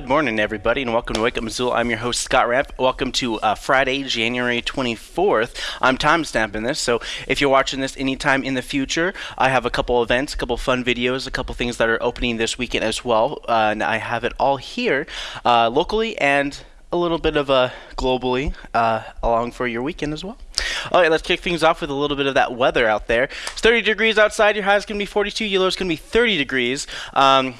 Good morning, everybody, and welcome to Wake Up Missoula. I'm your host, Scott Ramp. Welcome to uh, Friday, January 24th. I'm time stamping this, so if you're watching this anytime in the future, I have a couple events, a couple fun videos, a couple things that are opening this weekend as well, uh, and I have it all here uh, locally and a little bit of a globally uh, along for your weekend as well. All right, let's kick things off with a little bit of that weather out there. It's 30 degrees outside. Your high is going to be 42. Your low is going to be 30 degrees. Um,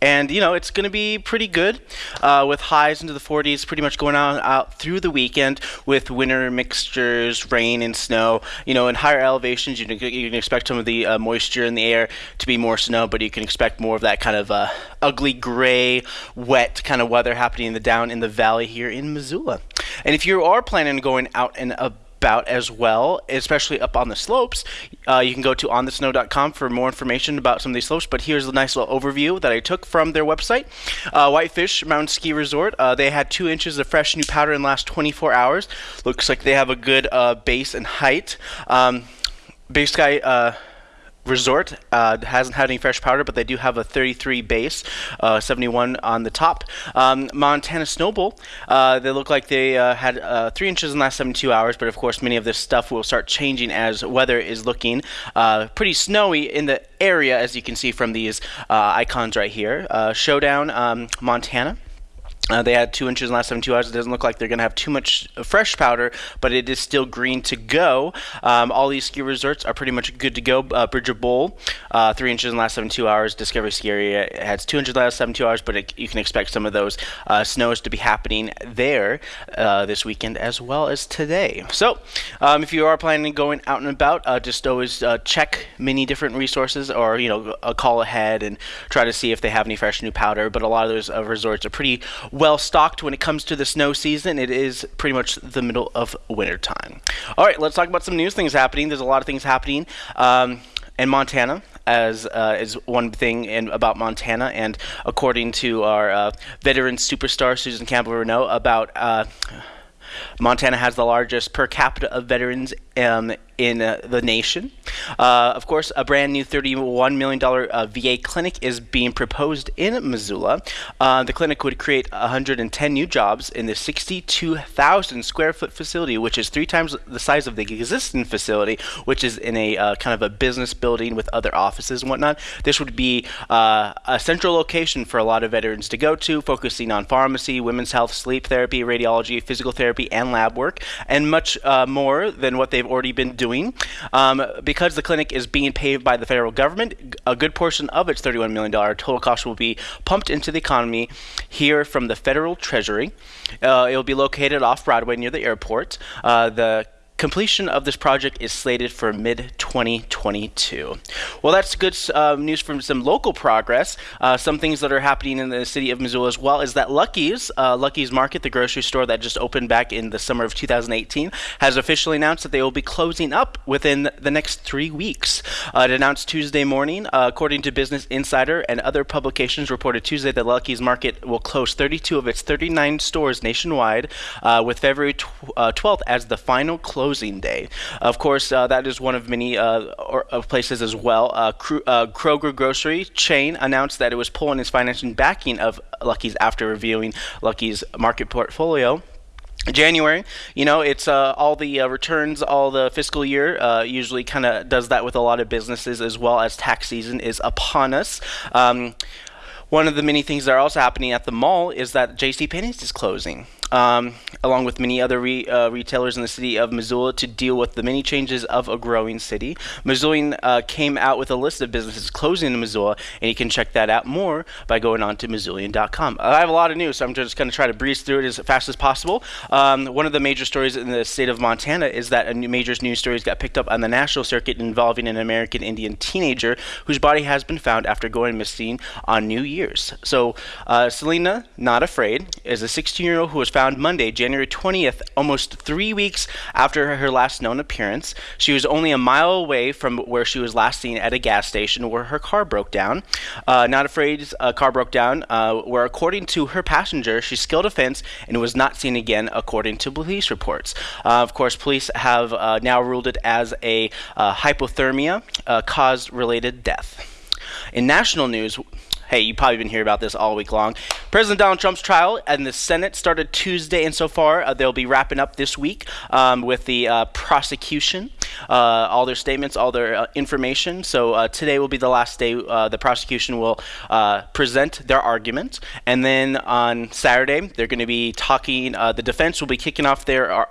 and you know it's going to be pretty good uh, with highs into the 40s pretty much going on out through the weekend with winter mixtures rain and snow you know in higher elevations. You can, you can expect some of the uh, moisture in the air to be more snow but you can expect more of that kind of uh, ugly gray wet kind of weather happening in the down in the valley here in missoula. And if you are planning on going out and about about as well, especially up on the slopes. Uh, you can go to onthesnow.com for more information about some of these slopes, but here's a nice little overview that I took from their website. Uh, Whitefish Mountain Ski Resort, uh, they had two inches of fresh new powder in the last 24 hours. Looks like they have a good uh, base and height. Um, Sky uh, Resort uh, hasn't had any fresh powder, but they do have a 33 base, uh, 71 on the top. Um, Montana Snowbowl, uh, they look like they uh, had uh, three inches in the last 72 hours, but of course, many of this stuff will start changing as weather is looking uh, pretty snowy in the area, as you can see from these icons right here. Showdown, um, Montana. Uh, they had two inches in the last 72 hours. It doesn't look like they're going to have too much fresh powder, but it is still green to go. Um, all these ski resorts are pretty much good to go. Uh, Bridger Bowl, uh, three inches in the last 72 hours. Discovery Ski Area has two inches in the last 72 hours, but it, you can expect some of those uh, snows to be happening there uh, this weekend as well as today. So, um, if you are planning on going out and about, uh, just always check many different resources or, you know, call ahead and try to see if they have any fresh new powder. But a lot of those resorts are pretty well stocked when it comes to the snow season. It is pretty much the middle of winter time. All right, let's talk about some news things happening. There's a lot of things happening. Um, in Montana, as uh, is one thing in, about Montana, and according to our uh, veteran superstar Susan Campbell Reneau, about uh, Montana has the largest per capita of veterans um, in uh, the nation. Uh, of course, a brand new $31 million uh, VA clinic is being proposed in Missoula. Uh, the clinic would create 110 new jobs in the 62,000 square foot facility, which is three times the size of the existing facility, which is in a uh, kind of a business building with other offices and whatnot. This would be uh, a central location for a lot of veterans to go to, focusing on pharmacy, women's health, sleep therapy, radiology, physical therapy, and lab work, and much more than what they've already been doing. Um, because the clinic is being paid by the federal government, a good portion of its $31 million total cost will be pumped into the economy here from the federal treasury. Uh, it will be located off Broadway near the airport. Uh, the Completion of this project is slated for mid 2022. Well, that's good uh, news from some local progress. Uh, some things that are happening in the city of Missoula as well is that Lucky's, uh, Lucky's Market, the grocery store that just opened back in the summer of 2018, has officially announced that they will be closing up within the next three weeks. Uh, it announced Tuesday morning, uh, according to Business Insider and other publications, reported Tuesday that Lucky's Market will close 32 of its 39 stores nationwide, uh, with February tw 12th as the final close closing day. Of course, uh, that is one of many uh, or, uh, places as well. Uh, uh, Kroger grocery chain announced that it was pulling its financing backing of Lucky's after reviewing Lucky's market portfolio. January, you know, it's uh, all the uh, returns, all the fiscal year. Uh, usually, kind of does that with a lot of businesses as well as tax season is upon us. Um, one of the many things that are also happening at the mall is that J.C. Penney's is closing um, along with many other re, uh, retailers in the city of Missoula to deal with the many changes of a growing city. Missoulian uh, came out with a list of businesses closing in Missoula, and you can check that out more by going on to Missoulian.com. I have a lot of news, so I'm just going to try to breeze through it as fast as possible. Um, one of the major stories in the state of Montana is that a new major news stories got picked up on the national circuit involving an American Indian teenager whose body has been found after going missing on New Year's. So, uh, Selena, Not Afraid, is a 16 year old who was found Monday, January 20th, almost three weeks after her last known appearance. She was only a mile away from where she was last seen at a gas station where her car broke down. Uh, Not Afraid, a car broke down, uh, where according to her passenger, she scaled a fence and was not seen again, according to police reports. Uh, of course, police have uh, now ruled it as a uh, hypothermia uh, cause related death. In national news, hey, you've probably been hearing about this all week long. President Donald Trump's trial and the Senate started Tuesday, and so far uh, they'll be wrapping up this week um, with the uh, prosecution, uh, all their statements, all their uh, information. So uh, today will be the last day uh, the prosecution will present their argument, and then on Saturday they're going to be talking. the defense will be kicking off their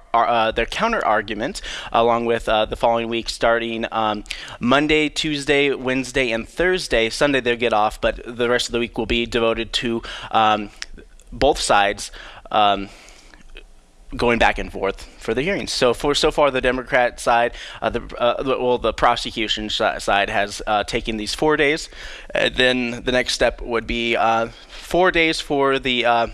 their counter argument along with the following week, starting um, Monday, Tuesday, Wednesday, and Thursday. Sunday they'll get off, but the rest of the week will be devoted to um, both sides. Um, going back and forth for the hearings. So for so far, the Democrat side, uh, the uh, well, the prosecution side has uh, taken these four days. then the next step would be uh, four days for the uh,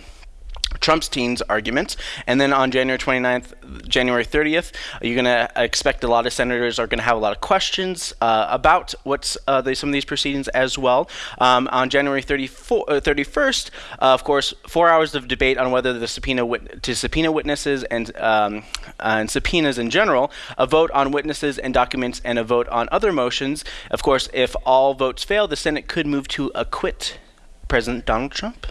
Trump's teens arguments. And then on January 29th, January 30th, you're going to expect a lot of senators are going to have a lot of questions uh, about what's uh, the, some of these proceedings as well. Um, on January 34, uh, 31st, uh, of course, four hours of debate on whether the subpoena wit- to subpoena witnesses and um, and subpoenas in general, a vote on witnesses and documents, and a vote on other motions. Of course, if all votes fail, the Senate could move to acquit President Donald Trump.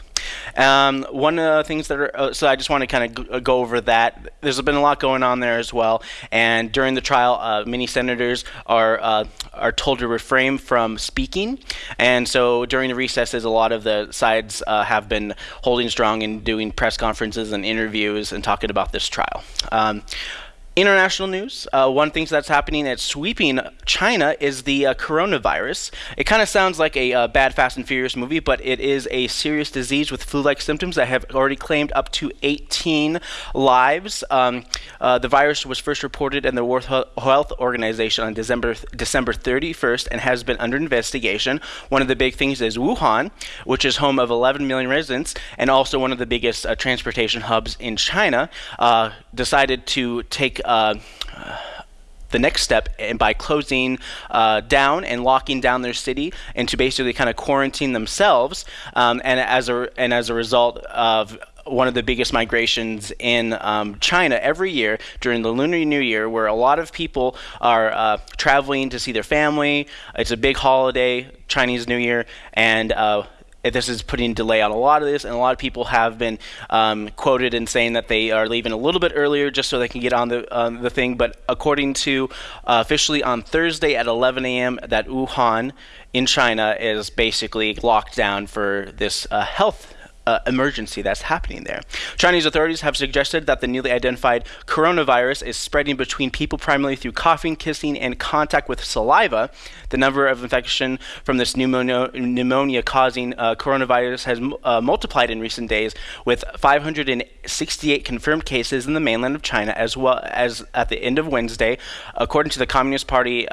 Um, one of the things that are, uh, so I just want to kind of go over that. There's been a lot going on there as well. And during the trial, uh, many senators are uh, are told to refrain from speaking. And so during the recesses, a lot of the sides uh, have been holding strong and doing press conferences and interviews and talking about this trial. Um, International news. Uh, one thing that's happening that's sweeping China is the uh, coronavirus. It kind of sounds like a uh, bad Fast and Furious movie, but it is a serious disease with flu-like symptoms that have already claimed up to 18 lives. Um, uh, the virus was first reported in the World Health Organization on December December 31st and has been under investigation. One of the big things is Wuhan, which is home of 11 million residents and also one of the biggest uh, transportation hubs in China, uh, decided to take uh, the next step and by closing uh, down and locking down their city and to basically kind of quarantine themselves um, and as a and as a result of one of the biggest migrations in um, China every year during the Lunar New Year, where a lot of people are uh, traveling to see their family. It's a big holiday, Chinese New Year, and uh, this is putting delay on a lot of this, and a lot of people have been um, quoted in saying that they are leaving a little bit earlier just so they can get on the um, the thing. But according to uh, officially on Thursday at 11 a.m., that Wuhan in China is basically locked down for this uh, health uh, emergency that's happening there. Chinese authorities have suggested that the newly identified coronavirus is spreading between people primarily through coughing, kissing, and contact with saliva. The number of infection from this pneumonia causing uh, coronavirus has uh, multiplied in recent days, with 568 confirmed cases in the mainland of China, as well as at the end of Wednesday, according to the Communist Party.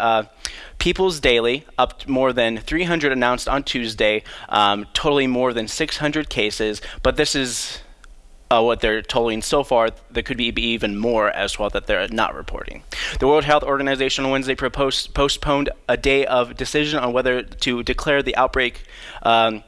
People's Daily, up more than 300 announced on Tuesday, um, totaling more than 600 cases. But this is uh, what they're totaling so far. There could be, be, even more as well that they're not reporting. The World Health Organization on Wednesday proposed, postponed a day of decision on whether to declare the outbreak. Um,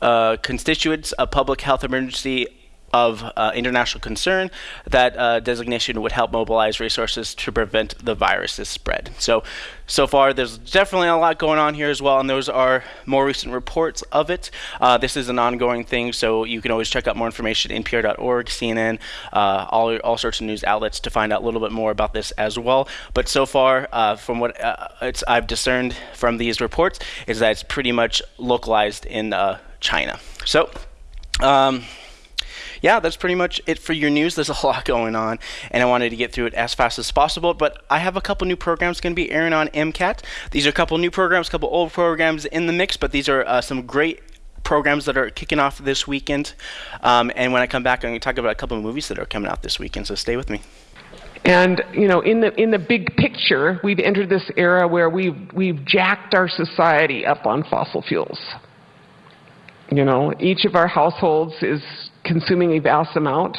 uh, constituents a public health emergency of uh, international concern, that uh, designation would help mobilize resources to prevent the virus's spread. So, so far, there's definitely a lot going on here as well, and those are more recent reports of it. Uh, this is an ongoing thing, so you can always check out more information at NPR.org, CNN, uh, all all sorts of news outlets to find out a little bit more about this as well. But so far, uh, from what uh, I've discerned from these reports, is that it's pretty much localized in China. So. Um, yeah, that's pretty much it for your news. There's a lot going on, and I wanted to get through it as fast as possible. But I have a couple new programs going to be airing on MCAT. These are a couple new programs, a couple old programs in the mix, but these are uh, some great programs that are kicking off this weekend. Um, and when I come back, I'm going to talk about a couple of movies that are coming out this weekend. So stay with me. And you know, in the in the big picture, we've entered this era where we've we've jacked our society up on fossil fuels. You know, each of our households is consuming a vast amount,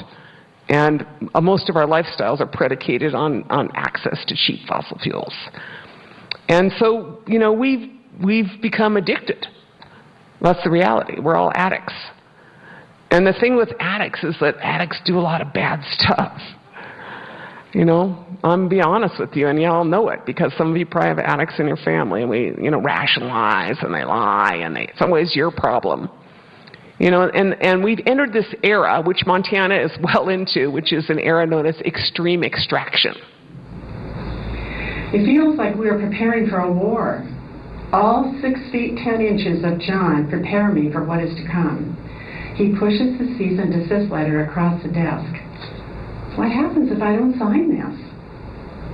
and uh, most of our lifestyles are predicated on, on access to cheap fossil fuels. And so, you know, we've, we've become addicted. That's the reality. We're all addicts. And the thing with addicts is that addicts do a lot of bad stuff. You know, I'm be honest with you, and y'all know it because some of you probably have addicts in your family, and we, you know, rationalize and they lie, and they, some ways your problem. You know, and, and we've entered this era, which Montana is well into, which is an era known as extreme extraction. It feels like we are preparing for a war. All six feet ten inches of John prepare me for what is to come. He pushes the cease and desist letter across the desk. What happens if I don't sign this?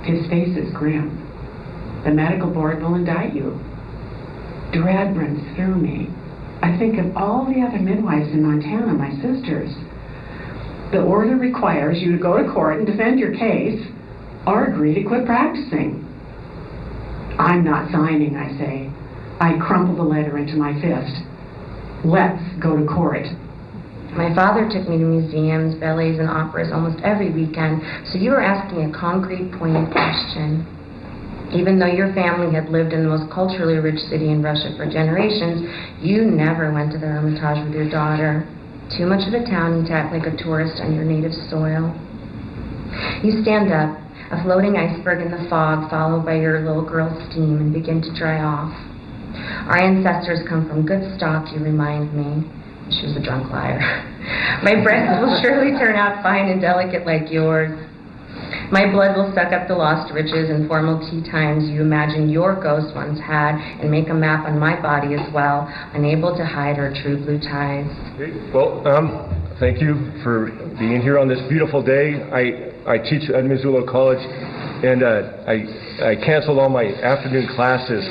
His face is grim. The medical board will indict you. Dread runs through me. I think of all the other midwives in Montana, my sisters. The order requires you to go to court and defend your case or agree to quit practicing. I'm not signing, I say. I crumple the letter into my fist. Let's go to court. My father took me to museums, ballets, and operas almost every weekend, so you are asking a concrete, pointed question. Even though your family had lived in the most culturally rich city in Russia for generations, you never went to the Hermitage with your daughter. Too much of a town to act like a tourist on your native soil. You stand up, a floating iceberg in the fog, followed by your little girl's steam, and begin to dry off. Our ancestors come from good stock, you remind me. She was a drunk liar. My breasts will surely turn out fine and delicate like yours. My blood will suck up the lost riches and formal tea times you imagine your ghost once had and make a map on my body as well, unable to hide our true blue ties. Well, um, thank you for being here on this beautiful day. I, I teach at Missoula College, and uh, I, I canceled all my afternoon classes,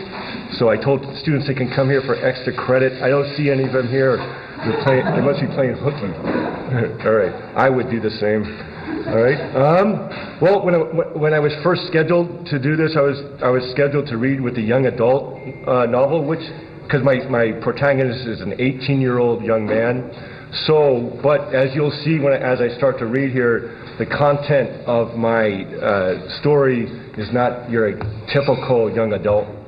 so I told students they can come here for extra credit. I don't see any of them here. They must be playing hooky. All right. I would do the same. All right. Um, well, when I, when I was first scheduled to do this, I was I was scheduled to read with the young adult uh, novel, which because my my protagonist is an 18 year old young man. So, but as you'll see when as I start to read here, the content of my uh, story is not your typical young adult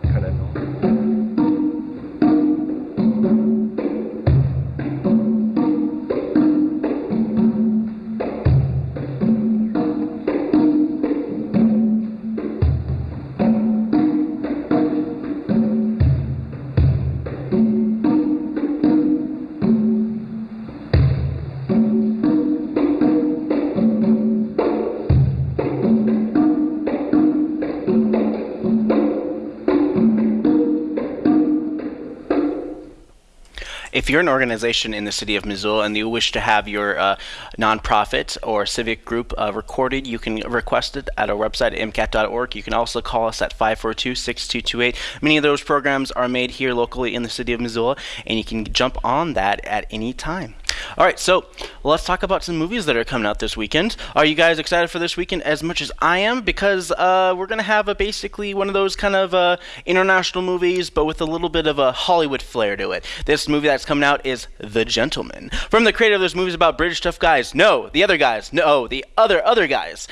you're an organization in the city of Missoula and you wish to have your uh, nonprofit or civic group uh, recorded, you can request it at our website, mcat.org. You can also call us at 542 6228. Many of those programs are made here locally in the city of Missoula, and you can jump on that at any time. All right, so let's talk about some movies that are coming out this weekend. Are you guys excited for this weekend as much as I am? Because uh, we're going to have a basically one of those kind of uh, international movies, but with a little bit of a Hollywood flair to it. This movie that's coming out is The Gentlemen. From the creator of those movies about British tough guys, no, the other guys, no, the other other guys,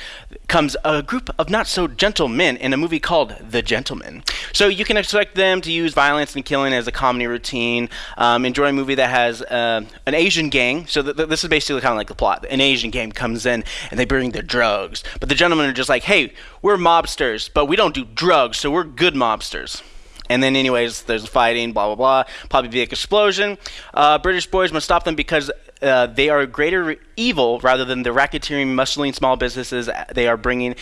comes a group of not so gentle men in a movie called The Gentlemen. So you can expect them to use violence and killing as a comedy routine. Um, enjoy a movie that has uh, an Asian gang. So th- th- this is basically kind of like the plot. An Asian gang comes in and they bring their drugs, but the gentlemen are just like, "Hey, we're mobsters, but we don't do drugs, so we're good mobsters." And then, anyways, there's fighting, blah blah blah. Probably big explosion. Uh, British boys must stop them because uh, they are a greater evil rather than the racketeering, muscling small businesses they are bringing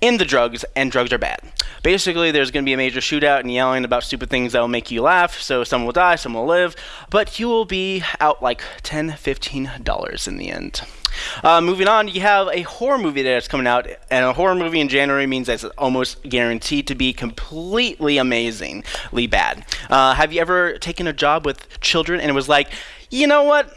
in the drugs, and drugs are bad. Basically, there's going to be a major shootout and yelling about stupid things that will make you laugh. So some will die, some will live, but you will be out like $10, $15 in the end. Uh, moving on, you have a horror movie that's coming out, and a horror movie in January means that it's almost guaranteed to be completely amazingly bad. Uh, have you ever taken a job with children and it was like, you know what?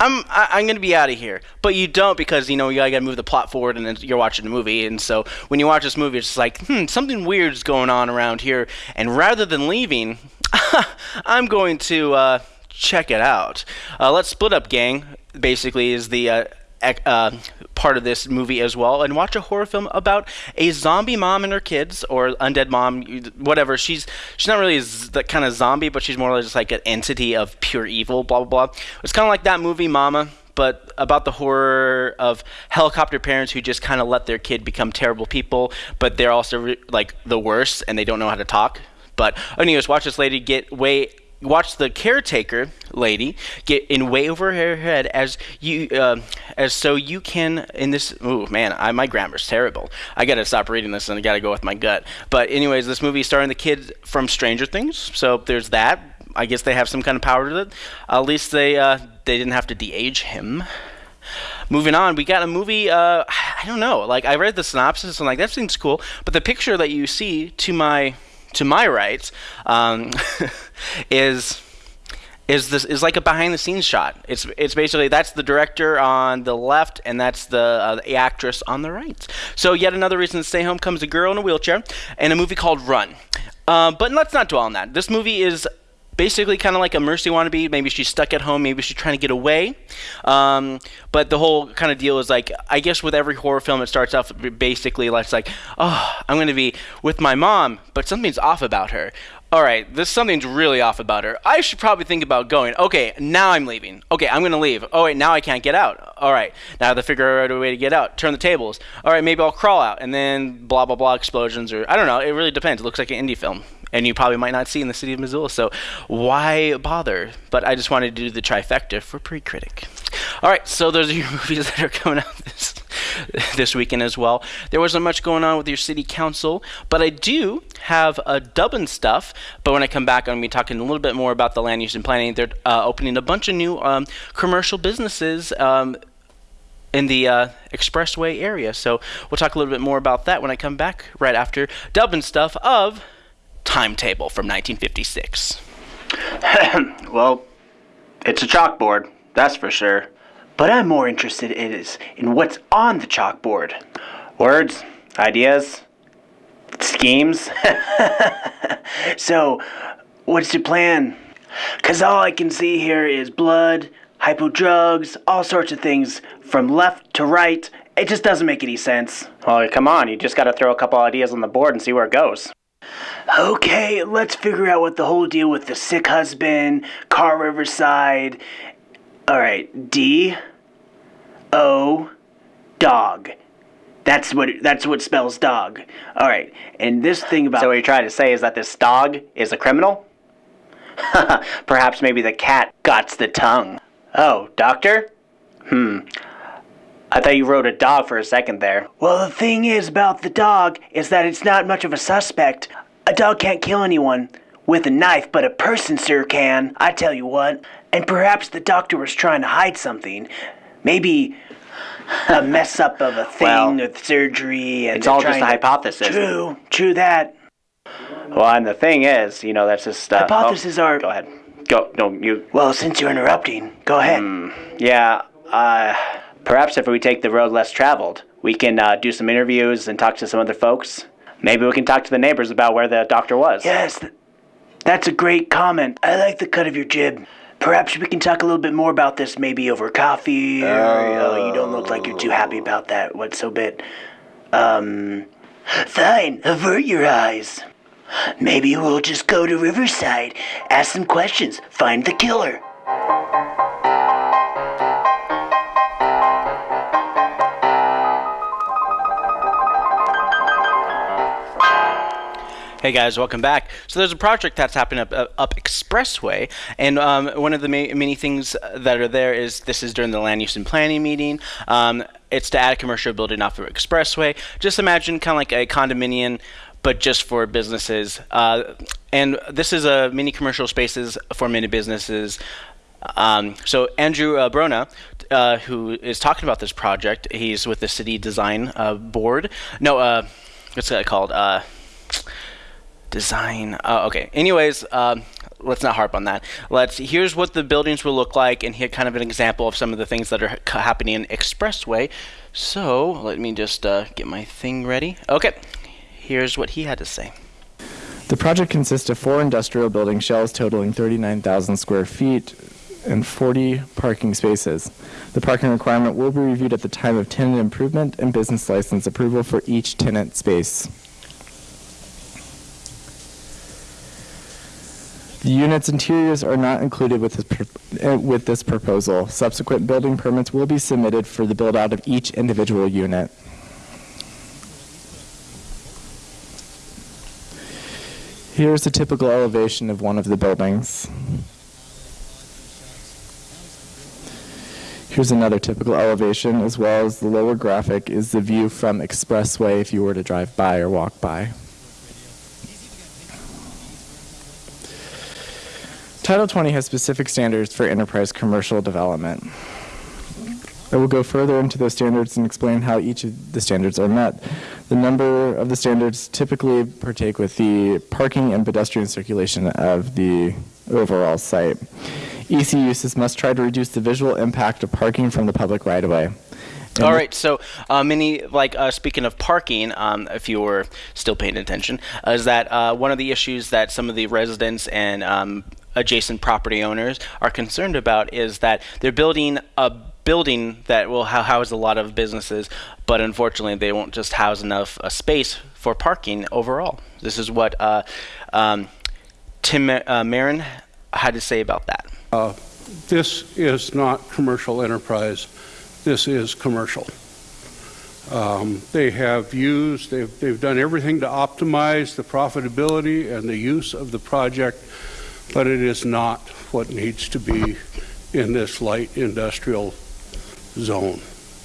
I'm I, I'm gonna be out of here, but you don't because you know you gotta move the plot forward, and then you're watching the movie, and so when you watch this movie, it's just like hmm, something weird's going on around here, and rather than leaving, I'm going to uh, check it out. Uh, let's split up, gang. Basically, is the uh, uh, part of this movie as well, and watch a horror film about a zombie mom and her kids, or undead mom, whatever. She's she's not really that kind of zombie, but she's more like just like an entity of pure evil. Blah blah blah. It's kind of like that movie Mama, but about the horror of helicopter parents who just kind of let their kid become terrible people, but they're also re- like the worst and they don't know how to talk. But anyways, watch this lady get way watch the caretaker lady get in way over her head as you uh, as so you can in this oh man I, my grammar's terrible. I gotta stop reading this and i gotta go with my gut. But anyways this movie starring the kid from stranger things so there's that. I guess they have some kind of power to it. At least they uh, they didn't have to de-age him. Moving on we got a movie uh, i don't know like i read the synopsis and like that seems cool but the picture that you see to my to my right um, is is this is like a behind the scenes shot. It's it's basically that's the director on the left and that's the, uh, the actress on the right. So yet another reason to stay home comes a girl in a wheelchair and a movie called Run. Uh, but let's not dwell on that. This movie is basically kind of like a Misery wannabe. Maybe she's stuck at home. Maybe she's trying to get away. Um, but the whole kind of deal is like, I guess with every horror film, it starts off basically like, like, oh, I'm going to be with my mom, but something's off about her. All right, this something's really off about her. I should probably think about going. Okay, now I'm leaving. Okay, I'm gonna leave. Oh wait, now I can't get out. All right, now I have to figure out a way to get out. Turn the tables. All right, maybe I'll crawl out, and then blah blah blah explosions, or I don't know. It really depends. It looks like an indie film and you probably might not see in the city of Missoula. So why bother? But I just wanted to do the trifecta for pre-critic. All right, so those are your movies that are coming out this this weekend as well. There wasn't much going on with your city council, but I do have a Dublin stuff. But when I come back, I'm going to be talking a little bit more about the land use and planning. They're uh, opening a bunch of new um, commercial businesses. Um, in the uh, expressway area. So we'll talk a little bit more about that when I come back right after Dublin stuff of timetable from 1956. well, it's a chalkboard, that's for sure. But I'm more interested in is in what's on the chalkboard. Words, ideas, schemes. so, what's your plan? Cause all I can see here is blood, hypo drugs, all sorts of things from left to right. It just doesn't make any sense. Well, come on, you just gotta throw a couple ideas on the board and see where it goes. Okay, let's figure out what the whole deal with the sick husband, Car Riverside. Alright, D O dog. That's what that's what spells dog. Alright, and this thing about So what you're trying to say is that this dog is a criminal? Perhaps maybe the cat gots the tongue. Oh, doctor? Hmm. I thought you wrote a dog for a second there. Well, the thing is about the dog is that it's not much of a suspect. A dog can't kill anyone with a knife, but a person, sir, can. I tell you what. And perhaps the doctor was trying to hide something. Maybe a mess up of a thing Well, with surgery. And it's all just a hypothesis. True, true that. Well, and the thing is, you know, that's just. Uh, Hypotheses oh, are- Go ahead. Go. No, you. Well, since you're interrupting, go ahead. Yeah. Uh, perhaps if we take the road less traveled, we can uh, do some interviews and talk to some other folks. Maybe we can talk to the neighbors about where the doctor was. Yes, th- that's a great comment. I like the cut of your jib. Perhaps we can talk a little bit more about this maybe over coffee. Or, oh, you don't look like you're too happy about that. What's so bit? Um, fine. Avert your eyes. Maybe we'll just go to Riverside, ask some questions, find the killer. Hey guys, welcome back. So there's a project that's happening up, up, up Expressway, and um, one of the ma- many things that are there is this is during the land use and planning meeting. Um, it's to add a commercial building off of Expressway. Just imagine kind of like a condominium, but just for businesses. Uh, and this is a mini commercial spaces for many businesses. Um, so Andrew uh, Brona, uh, who is talking about this project, he's with the city design uh, board. No, uh, what's that called? Design. Uh, okay. Anyways, um, let's not harp on that. Let's. Here's what the buildings will look like, and here kind of an example of some of the things that are happening in Expressway. So let me just uh, get my thing ready. Okay. Here's what he had to say. The project consists of four industrial building shells totaling 39,000 square feet and 40 parking spaces. The parking requirement will be reviewed at the time of tenant improvement and business license approval for each tenant space. The unit's interiors are not included with this, uh, with this proposal. Subsequent building permits will be submitted for the build out of each individual unit. Here's a typical elevation of one of the buildings. Here's another typical elevation, as well as the lower graphic is the view from Expressway if you were to drive by or walk by. Title 20 has specific standards for enterprise commercial development. I will go further into those standards and explain how each of the standards are met. The number of the standards typically partake with the parking and pedestrian circulation of the overall site. EC uses must try to reduce the visual impact of parking from the public right of way. All right, so uh, many like uh, speaking of parking, um, if you were still paying attention, uh, is that uh, one of the issues that some of the residents and um, adjacent property owners are concerned about is that they're building a building that will house a lot of businesses, but unfortunately they won't just house enough uh, space for parking overall. This is what uh, um, Tim uh, Marin had to say about that. Uh, this is not commercial enterprise. This is commercial. Um, they have used, they've, they've done everything to optimize the profitability and the use of the project, but it is not what needs to be in this light industrial zone.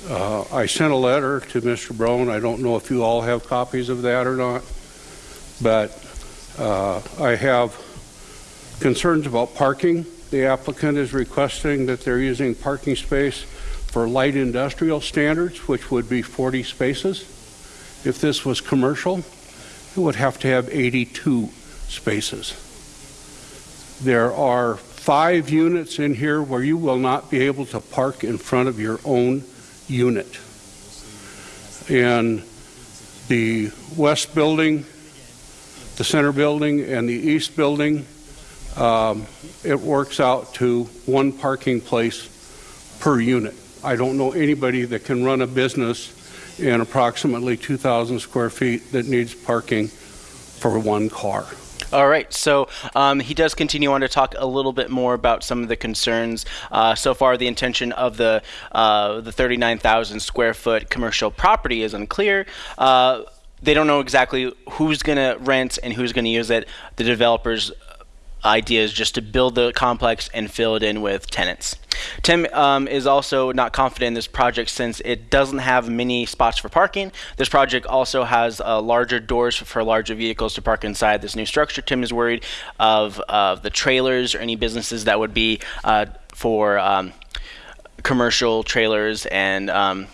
Uh, I sent a letter to Mr. Brown. I don't know if you all have copies of that or not, but uh, I have concerns about parking. The applicant is requesting that they're using parking space for light industrial standards, which would be 40 spaces. If this was commercial, it would have to have 82 spaces. There are five units in here where you will not be able to park in front of your own unit. In the west building, the center building, and the east building, um, it works out to one parking place per unit. I don't know anybody that can run a business in approximately 2,000 square feet that needs parking for one car. All right, so um, he does continue on to talk a little bit more about some of the concerns. Uh, so far, the intention of the uh, the 39,000 square foot commercial property is unclear. Uh, they don't know exactly who's going to rent and who's going to use it. The developers idea is just to build the complex and fill it in with tenants. Tim um, is also not confident in this project since it doesn't have many spots for parking. This project also has uh, larger doors for larger vehicles to park inside this new structure. Tim is worried of uh, the trailers or any businesses that would be uh, for um, commercial trailers and um,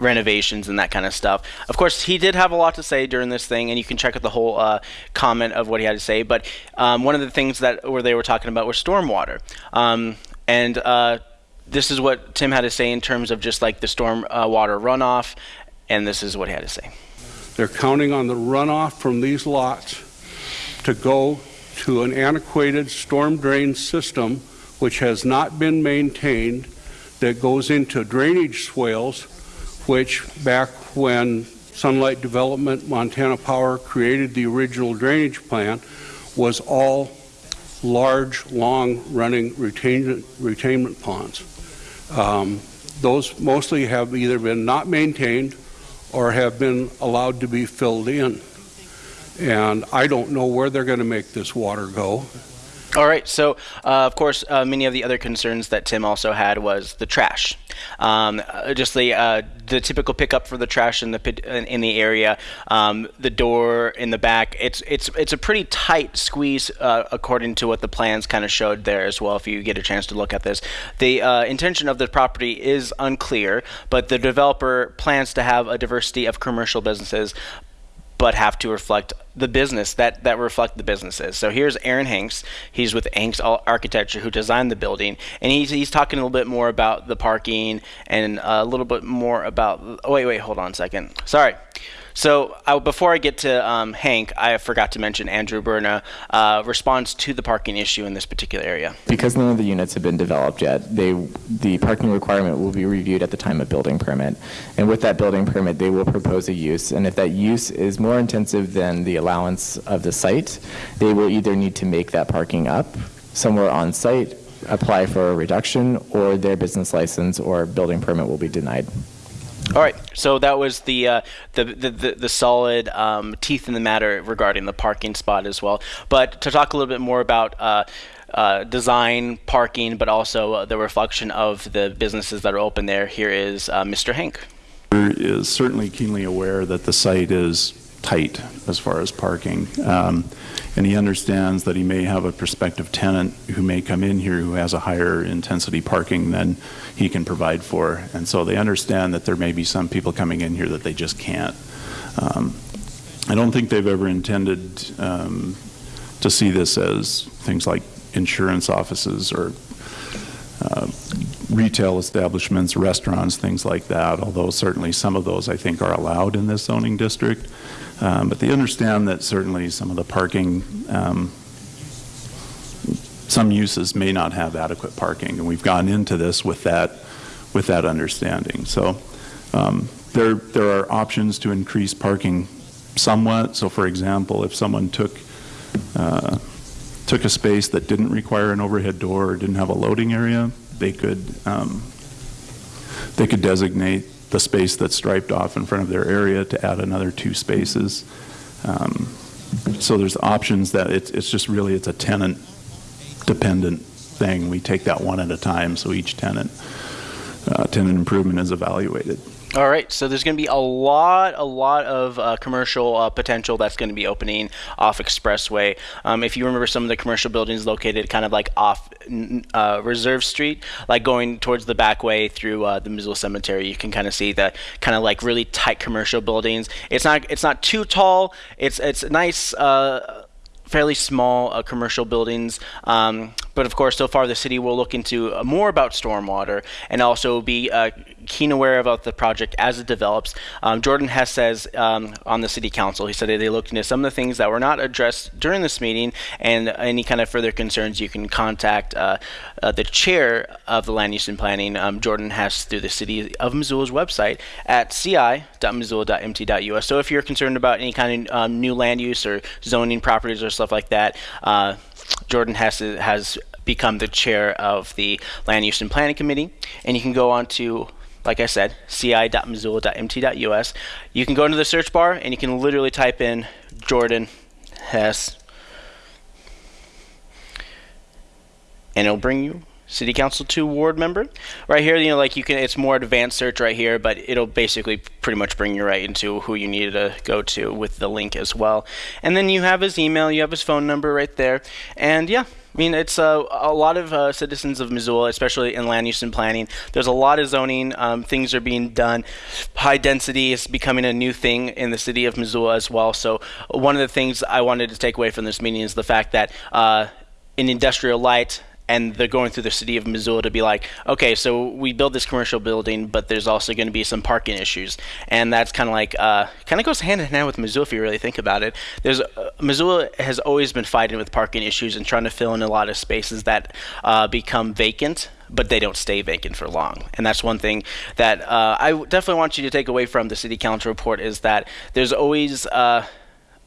renovations and that kind of stuff. Of course, he did have a lot to say during this thing, and you can check out the whole uh, comment of what he had to say. But um, one of the things that where they were talking about was stormwater, um, and uh, this is what Tim had to say in terms of just like the storm uh, water runoff, and this is what he had to say. They're counting on the runoff from these lots to go to an antiquated storm drain system which has not been maintained that goes into drainage swales which back when Sunlight Development, Montana Power created the original drainage plan, was all large, long running retainment, retainment ponds. Um, those mostly have either been not maintained or have been allowed to be filled in. And I don't know where they're going to make this water go. All right. So, uh, of course, uh, many of the other concerns that Tim also had was the trash. Um, uh, just the uh, the typical pickup for the trash in the in the area, um, the door in the back. It's it's it's a pretty tight squeeze uh, according to what the plans kind of showed there as well. If you get a chance to look at this, the uh, intention of the property is unclear, but the developer plans to have a diversity of commercial businesses but have to reflect the business that that reflect the businesses. So here's Aaron Hanks. He's with Hanks Architecture who designed the building, and he's he's talking a little bit more about the parking and a little bit more about. Oh wait, wait, hold on a second. Sorry. So uh, before I get to um, Hank, I forgot to mention Andrew Berna uh, to the parking issue in this particular area. Because none of the units have been developed yet, they, the parking requirement will be reviewed at the time of building permit. And with that building permit, they will propose a use. And if that use is more intensive than the allowance of the site, they will either need to make that parking up somewhere on site, apply for a reduction, or their business license or building permit will be denied. All right, so that was the uh, the, the, the the solid um, teeth in the matter regarding the parking spot as well. But to talk a little bit more about. Uh, uh, design, parking, but also uh, the reflection of the businesses that are open there. Here is uh, Mr. Hank. Is certainly keenly aware that the site is tight as far as parking. Um, and he understands that he may have a prospective tenant who may come in here who has a higher intensity parking than he can provide for. And so they understand that there may be some people coming in here that they just can't. Um, I don't think they've ever intended um, to see this as things like insurance offices or uh, retail establishments, restaurants, things like that, although certainly some of those I think are allowed in this zoning district. Um, but they understand that certainly some of the parking, um, some uses may not have adequate parking, and we've gone into this with that, with that understanding. So um, there, there are options to increase parking somewhat. So, for example, if someone took uh, took a space that didn't require an overhead door or didn't have a loading area, they could um, they could designate the space that's striped off in front of their area to add another two spaces. Um, so there's options that it's, it's just really it's a tenant dependent thing. We take that one at a time, so each tenant uh, tenant improvement is evaluated. All right, so there's going to be a lot, a lot of uh, commercial uh, potential that's going to be opening off Expressway. Um, if you remember some of the commercial buildings located kind of like off uh, Reserve Street, like going towards the back way through uh, the Missoula Cemetery, you can kind of see the kind of like really tight commercial buildings. It's not, it's not too tall. It's, it's nice uh, fairly small uh, commercial buildings. Um, but of course, so far the city will look into uh, more about stormwater and also be uh, keen aware about the project as it develops. Um, Jordan Hess says um, on the city council, he said they looked into some of the things that were not addressed during this meeting, and any kind of further concerns you can contact uh, uh, the chair of the land use and planning, um, Jordan Hess, through the city of Missoula's website at ci.missoula.mt.us. So if you're concerned about any kind of um, new land use or zoning properties or stuff like that, uh, Jordan Hess has become the chair of the Land Use and Planning Committee, and you can go on to like I said, ci.missoula.mt.us. You can go into the search bar and you can literally type in Jordan Hess, and it'll bring you city council 2 ward member right here you know like you can it's more advanced search right here but it'll basically pretty much bring you right into who you need to go to with the link as well and then you have his email you have his phone number right there and yeah I mean, it's uh, a lot of uh, citizens of Missoula, especially in land use and planning. There's a lot of zoning. Um, things are being done. High density is becoming a new thing in the city of Missoula as well. So, one of the things I wanted to take away from this meeting is the fact that uh, in industrial light, and they're going through the city of Missoula to be like, okay, so we build this commercial building, but there's also going to be some parking issues, and that's kind of like uh, kind of goes hand in hand with Missoula if you really think about it. There's uh, Missoula has always been fighting with parking issues and trying to fill in a lot of spaces that uh, become vacant but they don't stay vacant for long. And that's one thing that uh, I definitely want you to take away from the city council report is that there's always uh,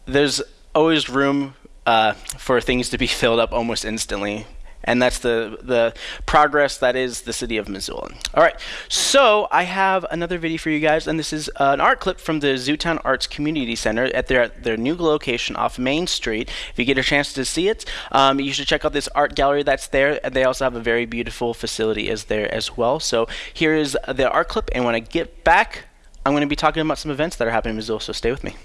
there's always room uh, for things to be filled up almost instantly and that's the the progress that is the city of Missoula. All right, so I have another video for you guys, and this is uh, an art clip from the Zootown Arts Community Center at their their new location off Main Street. If you get a chance to see it, um, you should check out this art gallery that's there. They also have a very beautiful facility is there as well. So here is the art clip, and when I get back, I'm going to be talking about some events that are happening in Missoula. So stay with me.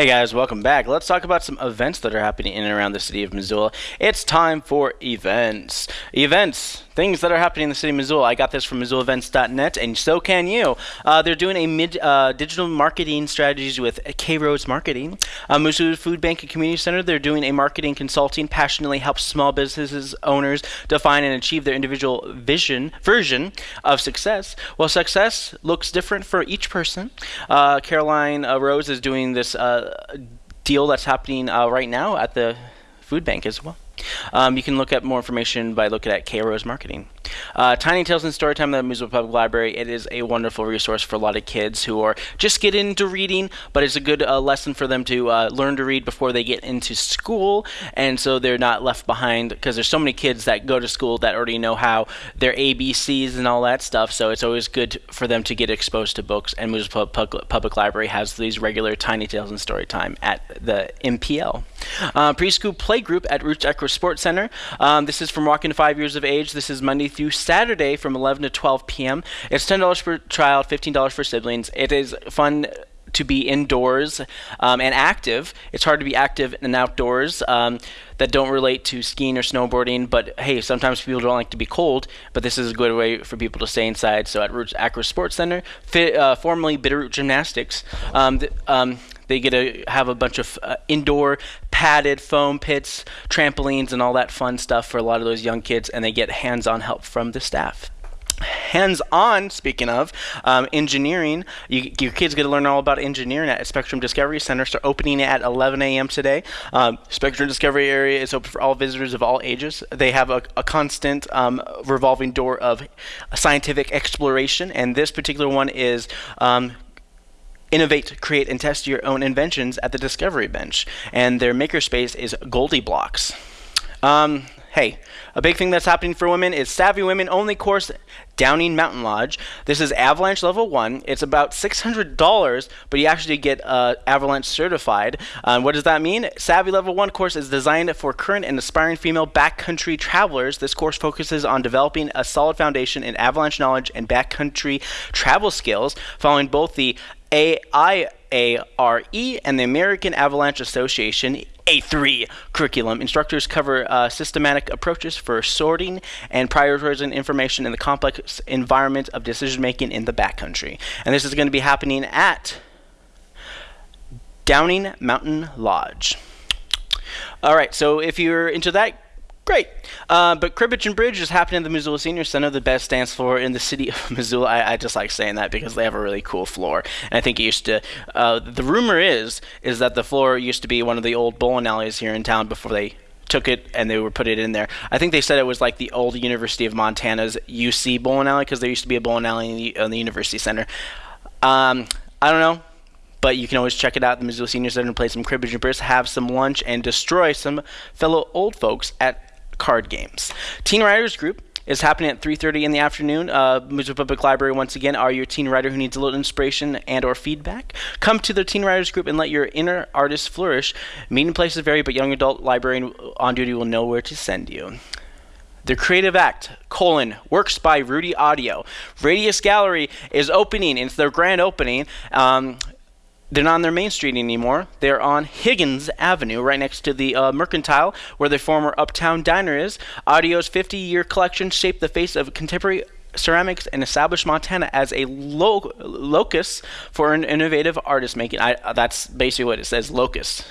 Hey guys, welcome back. Let's talk about some events that are happening in and around the city of Missoula. It's time for events. Events, things that are happening in the city of Missoula. I got this from MissoulaEvents.net, and so can you. Uh, they're doing a mid uh, digital marketing strategies with K Rose Marketing. Uh, Missoula Food Bank and Community Center. They're doing a marketing consulting, passionately helps small businesses owners define and achieve their individual vision version of success. Well, success looks different for each person. Uh, Caroline uh, Rose is doing this uh, deal that's happening uh, right now at the food bank as well. Um, you can look at more information by looking at K Rose Marketing. Uh, Tiny Tales and Storytime at the Missoula Public Library. It is a wonderful resource for a lot of kids who are just getting into reading, but it's a good uh, lesson for them to uh, learn to read before they get into school, and so they're not left behind because there's so many kids that go to school that already know how their ABCs and all that stuff. So it's always good for them to get exposed to books. And Missoula Public, Public Library has these regular Tiny Tales and Storytime at the MPL. Uh, preschool play group at Roots Acro Sports Center. Um, this is from walking five years of age. This is Monday through Saturday from 11 to 12 p.m. It's $10 per child, $15 for siblings. It is fun to be indoors um, and active. It's hard to be active and outdoors um, that don't relate to skiing or snowboarding. But hey, sometimes people don't like to be cold. But this is a good way for people to stay inside. So at Roots Acro Sports Center, fit, uh, formerly Bitterroot Gymnastics, um, th- um, they get to have a bunch of uh, indoor padded foam pits, trampolines, and all that fun stuff for a lot of those young kids, and they get hands-on help from the staff. Hands-on speaking of um, engineering you, your kids get to learn all about engineering at spectrum discovery center. So opening at 11 a.m today. Um, spectrum discovery area is open for all visitors of all ages. They have a, a constant um, revolving door of scientific exploration and this particular one is um, innovate, create, and test your own inventions at the Discovery Bench. And their makerspace is GoldieBlox. Um, hey, a big thing that's happening for women is Savvy Women Only course Downing Mountain Lodge. This is Avalanche Level 1. It's about $600, but you actually get uh, Avalanche certified. Um, what does that mean? Savvy Level 1 course is designed for current and aspiring female backcountry travelers. This course focuses on developing a solid foundation in avalanche knowledge and backcountry travel skills, following both the AIARE and the American Avalanche Association A3 curriculum. Instructors cover uh, systematic approaches for sorting and prioritizing information in the complex environment of decision making in the backcountry. And this is going to be happening at Downing Mountain Lodge. All right, so if you're into that, Great. Uh, but Cribbage and Bridge is happening at the Missoula Senior Center, the best dance floor in the city of Missoula. I, I, just like saying that because they have a really cool floor. And I think it used to. Uh, the rumor is is that the floor used to be one of the old bowling alleys here in town before they took it and they were put it in there. I think they said it was like the old University of Montana's UC bowling alley because there used to be a bowling alley in the, in the University Center. Um, I don't know but you can always check it out at the Missoula Senior Center and play some cribbage and bridge, have some lunch, and destroy some fellow old folks at card games. Teen Writers Group is happening at 3.30 in the afternoon. Uh, Missoula Public Library, once again, are your teen writer who needs a little inspiration and or feedback. Come to the Teen Writers Group and let your inner artist flourish. Meeting places vary, but young adult librarian on duty will know where to send you. The Creative Act, colon, works by Rudy Autio. Radius Gallery is opening. It's their grand opening. Um, they're not on their main street anymore. They're on Higgins Avenue, right next to the uh, Mercantile, where the former Uptown Diner is. Autio's 50 year collection shaped the face of contemporary ceramics and established Montana as a lo- locus for an innovative artist making. I, that's basically what it says locus.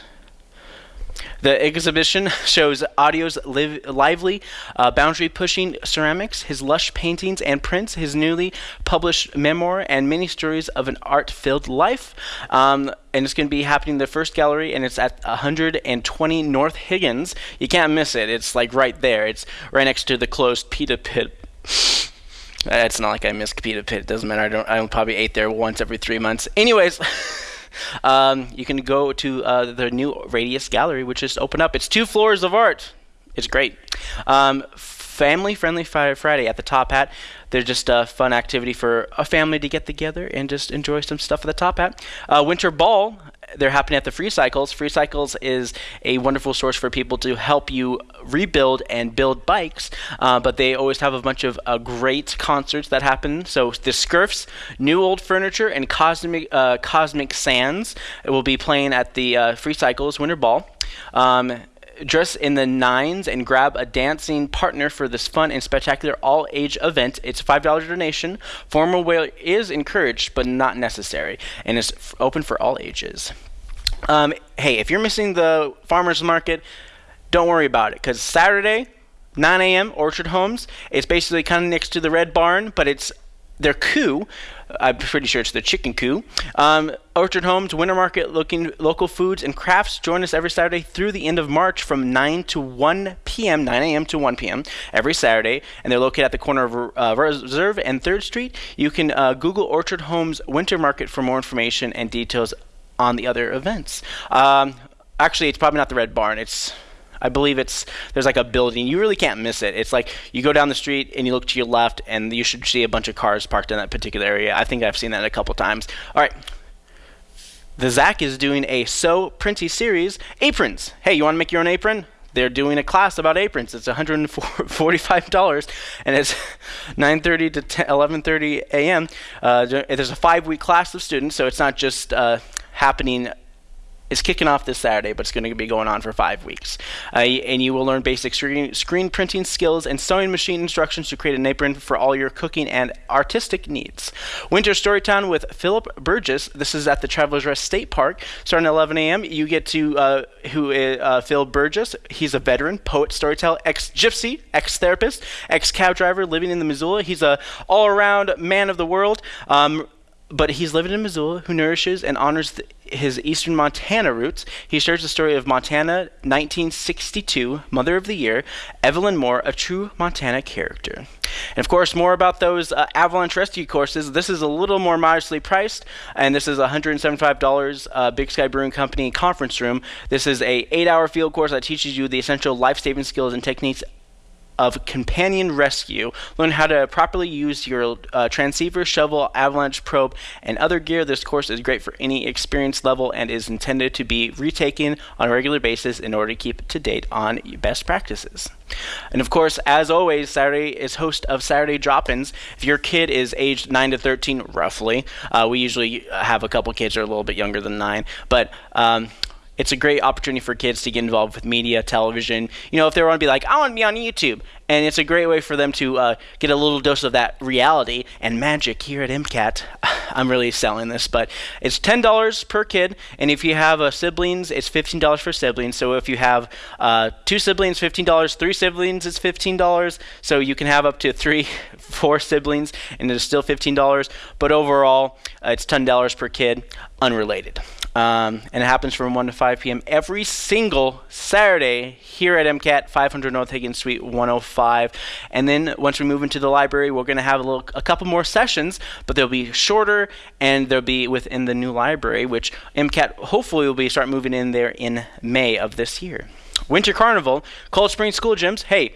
The exhibition shows Autio's live, lively, uh, boundary pushing ceramics, his lush paintings and prints, his newly published memoir, and many stories of an art filled life. Um, and it's going to be happening in the first gallery, and it's at 120 North Higgins. You can't miss it. It's like right there. It's right next to the closed Pita Pit. It's not like I miss Pita Pit. It doesn't matter. I don't. I probably ate there once every three months. Anyways. Um, you can go to uh, the new Radius Gallery, which just opened up. It's two floors of art. It's great. Um, Family Friendly Friday at the Top Hat. They're just a fun activity for a family to get together and just enjoy some stuff at the Top Hat. Uh, Winter Ball they're happening at the Free Cycles. Free Cycles is a wonderful source for people to help you rebuild and build bikes, uh, but they always have a bunch of uh, great concerts that happen. So the Scurfs, New Old Furniture, and Cosmic uh, Cosmic Sands will be playing at the uh, Free Cycles Winter Ball. Um, dress in the nines and grab a dancing partner for this fun and spectacular all age event. It's a $5 donation. Formal wear is encouraged but not necessary and is f- open for all ages. Um, hey, if you're missing the farmers market, don't worry about it because Saturday, 9 a.m., Orchard Homes. It's basically kind of next to the Red Barn, but it's their coup. I'm pretty sure it's the chicken coup. Um, Orchard Homes Winter Market looking local foods and crafts. Join us every Saturday through the end of March from 9 to 1 p.m., 9 a.m. to 1 p.m. every Saturday, and they're located at the corner of uh, Reserve and 3rd Street. You can uh, Google Orchard Homes Winter Market for more information and details on the other events. Um, actually, it's probably not the Red Barn. It's I believe it's there's like a building. You really can't miss it. It's like you go down the street and you look to your left, and you should see a bunch of cars parked in that particular area. I think I've seen that a couple times. All right. The ZACC is doing a So Printy series, aprons. Hey, you want to make your own apron? They're doing a class about aprons. It's $145, and it's 9:30 to 11:30 a.m. Uh, there's a five-week class of students, so it's not just uh, happening is kicking off this Saturday, but it's going to be going on for five weeks. Uh, and you will learn basic screen, screen printing skills and sewing machine instructions to create an apron for all your cooking and artistic needs. Winter Storytime with Philip Burgess. This is at the Travelers Rest State Park, starting at 11 a.m. You get to uh, who is uh, Phil Burgess. He's a veteran poet, storyteller, ex-gypsy, ex-therapist, ex-cab driver living in the Missoula. He's a all-around man of the world. Um, but he's living in Missoula who nourishes and honors the, his eastern Montana roots. He shares the story of Montana 1962, Mother of the Year, Evelyn Moore, a true Montana character. And of course, more about those uh, avalanche rescue courses. This is a little more modestly priced, and this is $175 uh, Big Sky Brewing Company conference room. This is a eight-hour field course that teaches you the essential life-saving skills and techniques of companion rescue. Learn how to properly use your uh, transceiver, shovel, avalanche probe, and other gear. This course is great for any experience level and is intended to be retaken on a regular basis in order to keep to date on best practices. And of course, as always, Saturday is host of Saturday Drop-ins. If your kid is aged 9 to 13, roughly, uh, we usually have a couple kids that are a little bit younger than 9, but um, it's a great opportunity for kids to get involved with media, television. You know, if they want to be like, I want to be on YouTube, and it's a great way for them to uh, get a little dose of that reality and magic here at MCAT. I'm really selling this, but it's ten dollars per kid, and if you have uh, siblings, it's fifteen dollars for siblings. So if you have uh, two siblings, fifteen dollars. Three siblings, it's fifteen dollars. So you can have up to three, four siblings, and it's still fifteen dollars. But overall, uh, it's ten dollars per kid, unrelated. Um, and it happens from 1 to 5 p.m. every single Saturday here at MCAT 500 North Higgins Suite 105. And then once we move into the library, we're going to have a, little, a couple more sessions, but they'll be shorter and they'll be within the new library, which MCAT hopefully will be start moving in there in May of this year. Winter Carnival, Cold Spring School Gyms. Hey,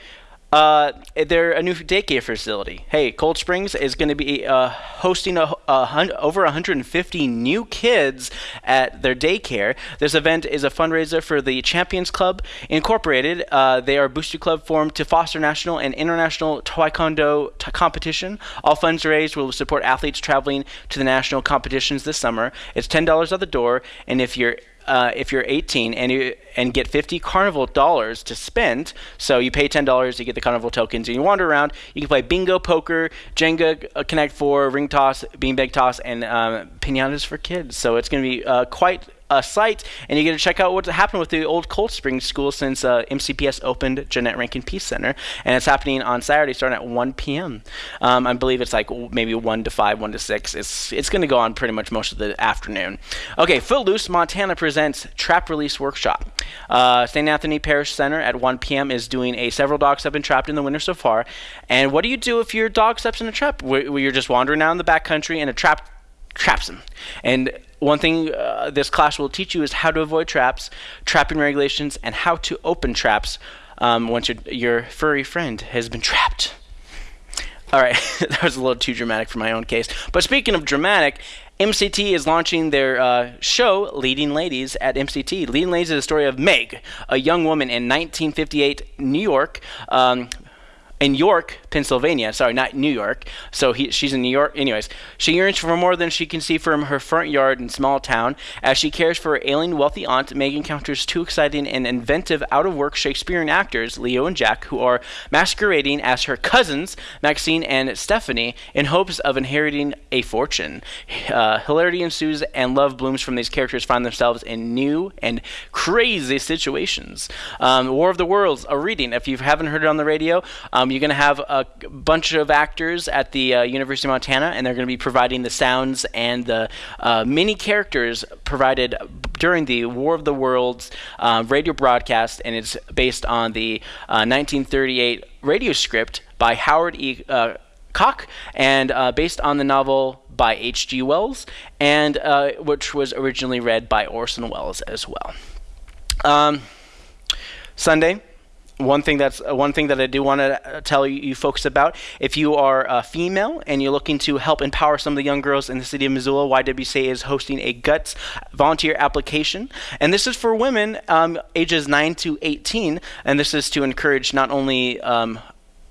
uh, they're a new daycare facility. Hey, Cold Springs is going to be uh, hosting a, a hun- over 150 new kids at their daycare. This event is a fundraiser for the Champions Club Incorporated. Uh, they are a booster club formed to foster national and international taekwondo t- competition. All funds raised will support athletes traveling to the national competitions this summer. It's $10 at the door, and if you're uh, if you're 18 and you and get 50 carnival dollars to spend so you pay $10 you get the carnival tokens and you wander around. You can play bingo poker jenga uh, connect 4 ring toss beanbag toss and um, pinatas for kids. So it's going to be uh, quite uh, site, and you get to check out what's happened with the old Cold Springs School since uh, MCPS opened Jeannette Rankin Peace Center, and it's happening on Saturday starting at 1 p.m. Um, I believe it's like maybe 1 to 5, 1 to 6. It's it's going to go on pretty much most of the afternoon. Okay, Footloose Montana presents Trap Release Workshop. Uh, St. Anthony Parish Center at 1 p.m. is doing a several dogs have been trapped in the winter so far. And what do you do if your dog steps in a trap? Where, you're just wandering down the backcountry and a trap traps them. And one thing uh, this class will teach you is how to avoid traps, trapping regulations, and how to open traps um, once your, your furry friend has been trapped. All right, that was a little too dramatic for my own case. But speaking of dramatic, MCT is launching their uh, show, Leading Ladies, at MCT. Leading Ladies is the story of Meg, a young woman in 1958 New York. Um, in York, Pennsylvania. Sorry, not New York. So he, she's in New York. Anyways, she yearns for more than she can see from her front yard in small town. As she cares for her ailing wealthy aunt, Meg encounters two exciting and inventive out-of-work Shakespearean actors, Leo and Jack, who are masquerading as her cousins, Maxine and Stephanie, in hopes of inheriting a fortune. Uh, hilarity ensues, and love blooms from these characters find themselves in new and crazy situations. Um, War of the Worlds, a reading. If you haven't heard it on the radio, um, you're going to have a bunch of actors at the uh, University of Montana, and they're going to be providing the sounds and the uh, many characters provided during the War of the Worlds uh, radio broadcast, and it's based on the 1938 radio script by Howard E. Uh, Koch, and uh, based on the novel by H.G. Wells, and uh, which was originally read by Orson Welles as well. Um, Sunday, one thing that's uh, one thing that I do want to uh, tell you, you, folks about. If you are a female and you're looking to help empower some of the young girls in the city of Missoula, YWCA is hosting a Guts volunteer application, and this is for women um, ages 9 to 18, and this is to encourage not only um,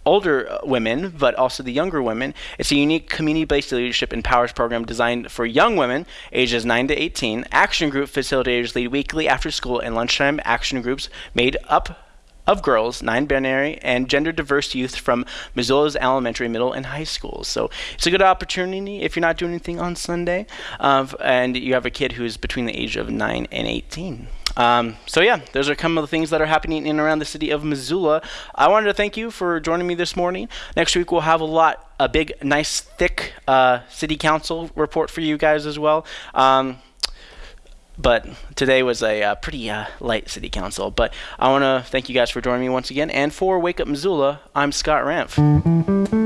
older uh, women, but also the younger women. It's a unique community-based leadership and powers program designed for young women ages 9 to 18. Action group facilitators lead weekly after school and lunchtime action groups made up of girls, non-binary, and gender diverse youth from Missoula's elementary, middle, and high schools. So it's a good opportunity if you're not doing anything on Sunday uh, and you have a kid who's between the age of 9 and 18. Um, so yeah, those are some of the things that are happening in and around the city of Missoula. I wanted to thank you for joining me this morning. Next week we'll have a lot, a big, nice, thick uh, city council report for you guys as well. Um, but today was a uh, pretty uh, light city council. But I want to thank you guys for joining me once again. And for Wake Up Missoula, I'm Scott Ramph.